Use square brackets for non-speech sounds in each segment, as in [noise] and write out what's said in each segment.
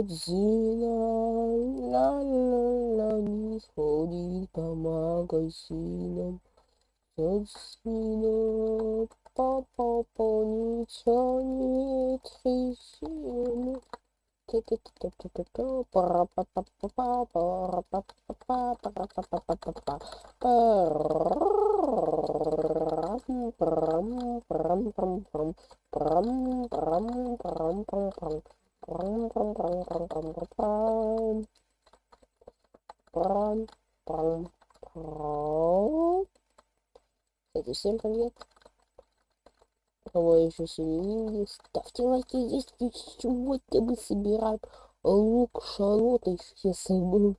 Godzilla, la la la, he's holding Pama Godzilla. Godzilla, papa, pony, Johnny, Trishina. Brum, brum, brum, brum, brum, brum, brum, brum, brum. Кстати, всем привет. Кого еще сегодня ставьте лайки, здесь чего-то мы собираем лук, шалоты, я забыл.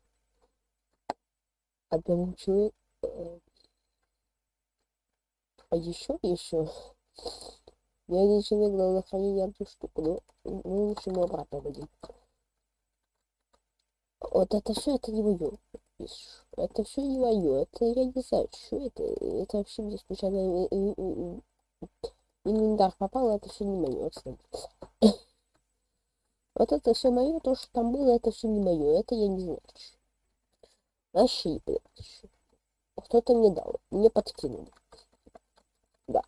Одному человеку. А еще, еще. Я один человек на хранение одну штуку, но мы лучше ему обратно дадим. Вот это все, это не мое. Это все не мое. Это я не знаю, что это. Это вообще мне случайно инвентарь попал, это все не мое. Вот это все мое, то, что там было, это все не мое. Это я не знаю. Вообще не понимаю. Кто-то мне дал. Мне подкинули. Да.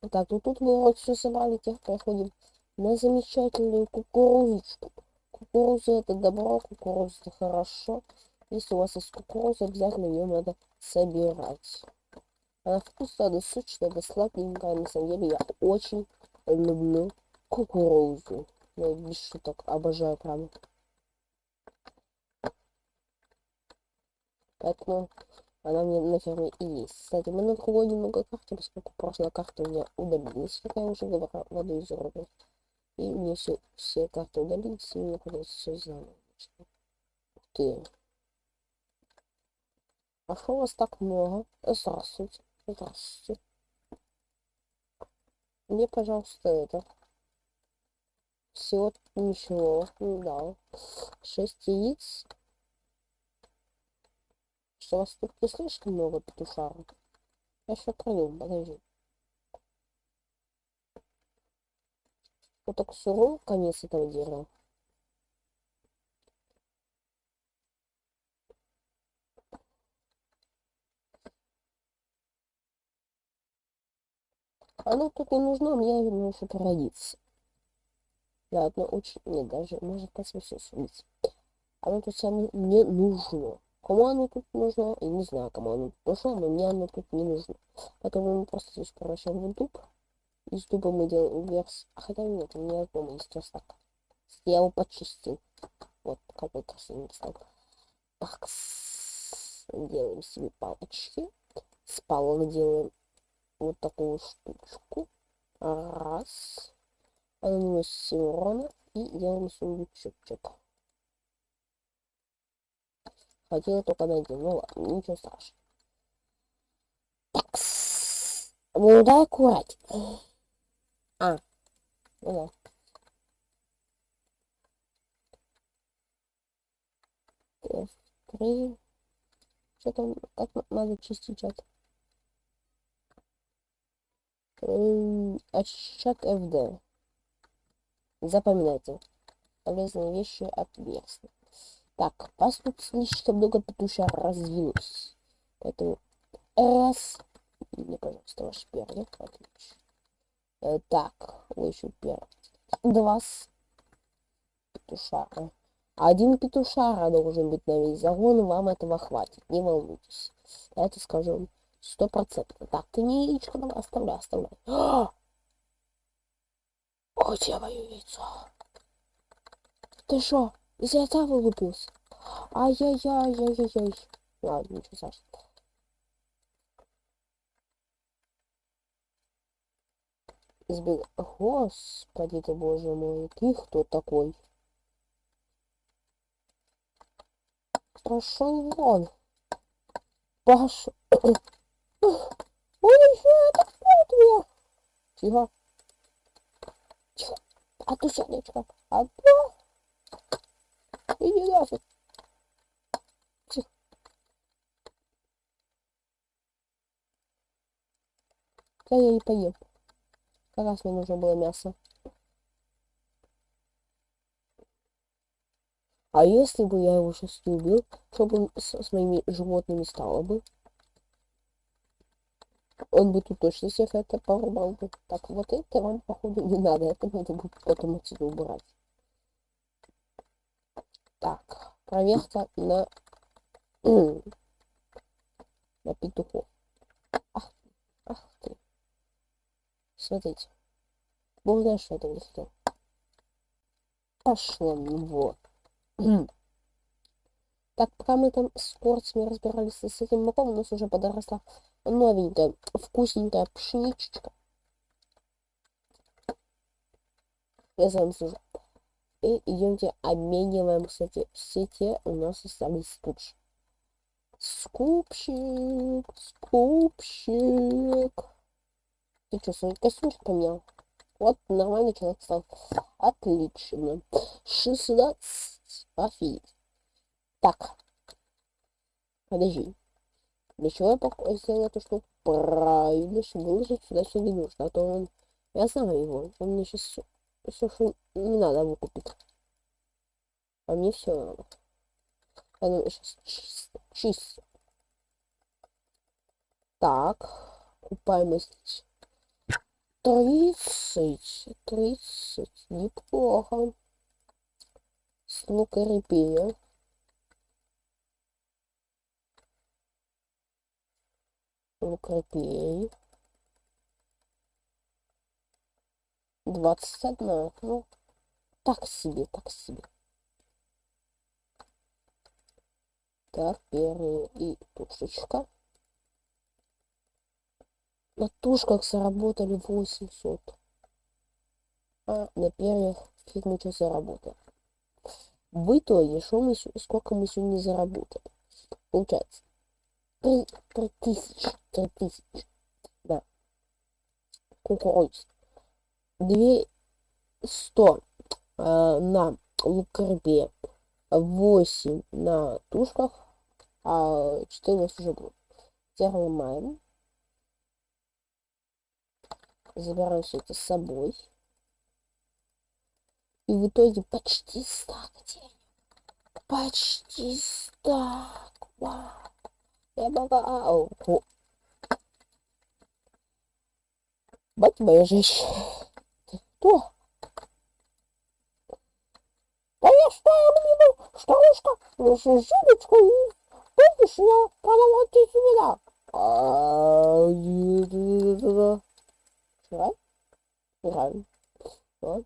Так, ну тут мы вот все собрали, теперь проходим на замечательную кукурузочку. Кукуруза это добро, кукуруза это хорошо. Если у вас есть кукуруза, обязательно ее надо собирать. Она вкусная, да сочная, да сладенькая. На самом деле я очень люблю кукурузу. Я без шуток обожаю прям. Поэтому она мне на ферме и есть. Кстати, мы на другой немного карте, поскольку прошлая карта у меня удалилась, как я уже говорил, воду из рода. И мне все, все карты удалились, и мне придется все заново. Ух. А что у вас так много? Здравствуйте. Здравствуйте. Мне, пожалуйста, это. Всего ничего. Да. Шесть яиц. Что у вас тут не слишком много петушаров? Я еще пройду, подожди. Вот так суров конец этого дерева. Оно тут не нужно, мне именно еще пригодится. Да, очень... Нет, даже может космосу сумить. Оно тут самое мне нужно. Кому оно тут нужно, я не знаю, кому оно тут нужно, но мне оно тут не нужно. Поэтому мы просто здесь превращаем в дуб. Из дуба мы делаем верс. А хотя нет, у меня дома есть верстак. Я его почистил. Вот, какой красивый стал. Так, делаем себе палочки. С палок делаем вот такую штучку. Раз. Наносим урона и делаем сундучок. Хотела только найти. Ну ладно, ничего страшного. Так. Ну дай аккурать. А. Ну да. Три. Что там? Как надо чистить чат? Ощущак ФД. Запоминайте. Полезные вещи от Версны. Так, вас тут слишком много петуша развилось. Поэтому раз. Мне, пожалуйста, ваш перья. Отлично. Э, так, вы еще первый. Два петушара. Один петушара должен быть на весь загон, вам этого хватит, не волнуйтесь. Давайте скажем Сто процентов. Так, ты не яичко давай, оставляй, оставляй. О, где мое яйцо? Ты что, из яйца вылупился? Ай-яй-яй-яй-яй-яй. Ладно, ничего страшного. Избег... Господи ты, боже мой, ты кто такой? Пошел вон. Пошел. Ой, это кто Тихо. Тихо. А ты сердечко. То. Иди нафиг. Да я не поем. Как раз мне нужно было мясо. А если бы я его сейчас не убил, что бы с, с моими животными стало бы? Он бы тут точно всех это порубал бы. Так, вот это вам, походу, не надо. Это надо будет потом отсюда убрать. Так, проверка на... [clears throat] на петухов. Смотрите. Бог знает, что это не хотел. Пошло, вот. Так, пока мы там с порциями разбирались с этим маком, у нас уже подросла новенькая, вкусненькая пшеничечка. Я слежу. И идемте обмениваем, кстати, все те у нас остались скупщик. Скупщик, скупщик. Ты что, свой костюмчик поменял? Вот нормальный человек стал. Отлично. 16. Офигеть. Так. Подожди. Для чего я сделал эту штуку? Правильно, чтобы выложить сюда все не нужно. А то он... Я знаю его. Он мне сейчас все, что не надо выкупить. А мне все надо. А ну, сейчас чисто. Чисто. Так. Купаемость 30, 30, неплохо. Ну-ка, репея. Ну-ка, репей. 21, ну, так себе, так себе. Так, первый и тушечка. На тушках заработали 800. А на перьях фиг мы что заработали. В итоге, что мы, сколько мы сегодня заработали? Получается, 3, 3 тысячи, 3 тысячи, да, кукуруз. 2 100 э, на лукарбе, 8 на тушках, а 4 у нас уже будет. Теперь ломаем. Забираю все это с собой. И в итоге почти стак денег. Почти стак. Вау. Я богау. Бать моя женщина. Да я что, блин, старушка, Жидочка, помнишь, я продавал тебе семена? А, Играем? Играем. Вот.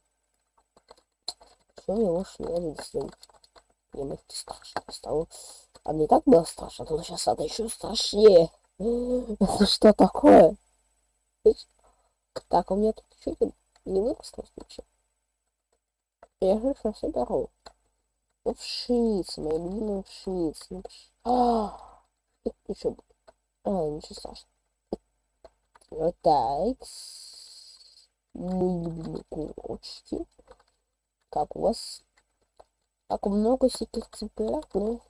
Я ушли, я видел. Мне это страшно стало. А мне так было страшно, но сейчас это еще страшнее. Это [laughs] что такое? Так, у меня тут чуть не выросло ничего. Я же сейчас соберу. Ну, пшеница, моя любимая пшеница. Ну, пш... А, ничего. А, ничего страшного. Вот так мои любимые курочки. Как у вас? Так много всяких цыплят, но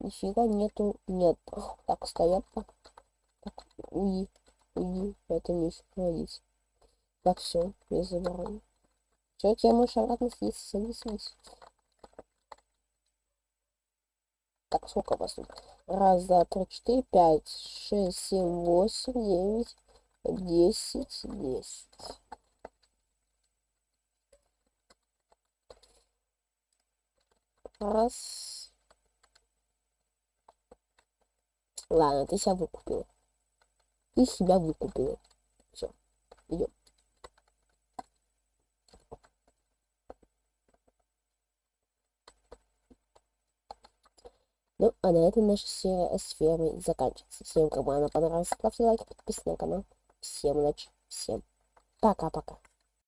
нифига нету, нет. Так, стоят так. Уи, уи, это не еще Так, все, я забираю. Все, тебе можешь обратно съесть, садись, садись. Так, сколько у вас тут? Раз, два, три, четыре, пять, шесть, семь, восемь, девять, десять, десять. Раз. Ладно, ты себя выкупила. Ты себя выкупила. Все, идем. Ну, а на этом наша серия с фермой заканчивается. Всем, кому она понравилась, ставьте лайк, подписывайтесь на канал. Всем удачи, всем пока-пока.